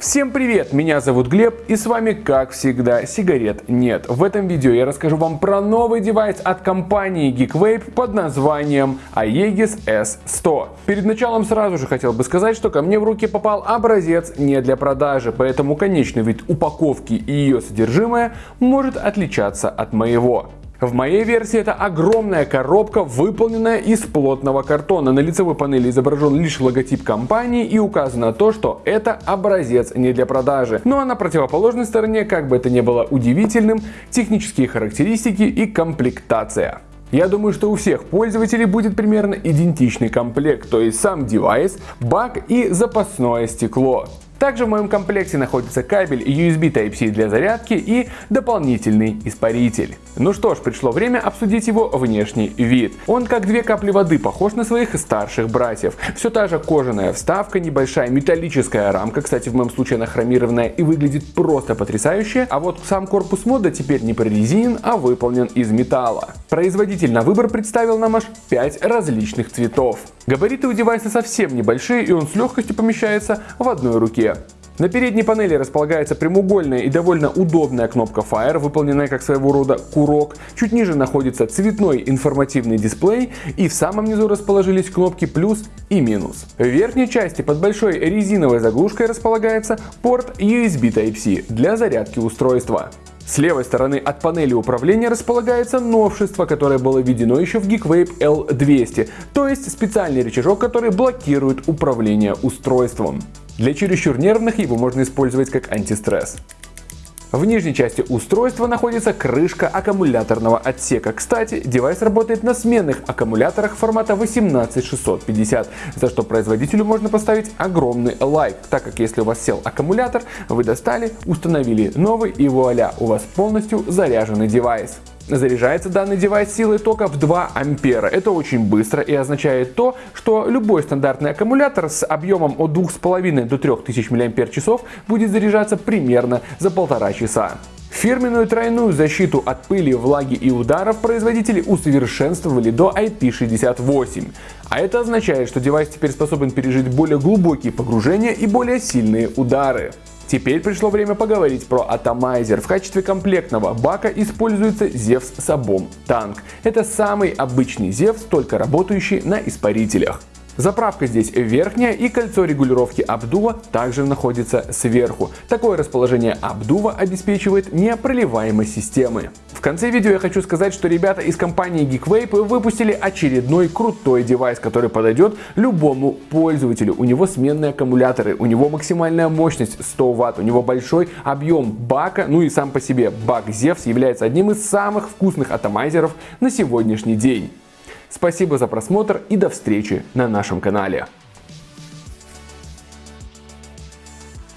Всем привет, меня зовут Глеб и с вами как всегда сигарет нет. В этом видео я расскажу вам про новый девайс от компании GeekVape под названием Aegis S100. Перед началом сразу же хотел бы сказать, что ко мне в руки попал образец не для продажи, поэтому конечный вид упаковки и ее содержимое может отличаться от моего. В моей версии это огромная коробка, выполненная из плотного картона. На лицевой панели изображен лишь логотип компании и указано то, что это образец не для продажи. Ну а на противоположной стороне, как бы это ни было удивительным, технические характеристики и комплектация. Я думаю, что у всех пользователей будет примерно идентичный комплект, то есть сам девайс, бак и запасное стекло. Также в моем комплекте находится кабель USB Type-C для зарядки и дополнительный испаритель. Ну что ж, пришло время обсудить его внешний вид. Он как две капли воды похож на своих старших братьев. Все та же кожаная вставка, небольшая металлическая рамка, кстати в моем случае она хромированная и выглядит просто потрясающе. А вот сам корпус мода теперь не прорезинен, а выполнен из металла. Производитель на выбор представил нам аж 5 различных цветов. Габариты у девайса совсем небольшие и он с легкостью помещается в одной руке. На передней панели располагается прямоугольная и довольно удобная кнопка Fire, выполненная как своего рода курок. Чуть ниже находится цветной информативный дисплей и в самом низу расположились кнопки плюс и минус. В верхней части под большой резиновой заглушкой располагается порт USB Type-C для зарядки устройства. С левой стороны от панели управления располагается новшество, которое было введено еще в GeekVape L200, то есть специальный рычажок, который блокирует управление устройством. Для чересчур нервных его можно использовать как антистресс. В нижней части устройства находится крышка аккумуляторного отсека. Кстати, девайс работает на сменных аккумуляторах формата 18650, за что производителю можно поставить огромный лайк, так как если у вас сел аккумулятор, вы достали, установили новый и вуаля, у вас полностью заряженный девайс. Заряжается данный девайс силой тока в 2 ампера. Это очень быстро и означает то, что любой стандартный аккумулятор с объемом от 2,5 до 3000 мАч будет заряжаться примерно за полтора часа. Фирменную тройную защиту от пыли, влаги и ударов производители усовершенствовали до IP68. А это означает, что девайс теперь способен пережить более глубокие погружения и более сильные удары. Теперь пришло время поговорить про Atomizer. В качестве комплектного бака используется Zevs Sabom танк. Это самый обычный Zevs, только работающий на испарителях. Заправка здесь верхняя и кольцо регулировки обдува также находится сверху. Такое расположение обдува обеспечивает непроливаемость системы. В конце видео я хочу сказать, что ребята из компании GeekVape выпустили очередной крутой девайс, который подойдет любому пользователю. У него сменные аккумуляторы, у него максимальная мощность 100 Вт, у него большой объем бака, ну и сам по себе бак Zevs является одним из самых вкусных атомайзеров на сегодняшний день. Спасибо за просмотр и до встречи на нашем канале.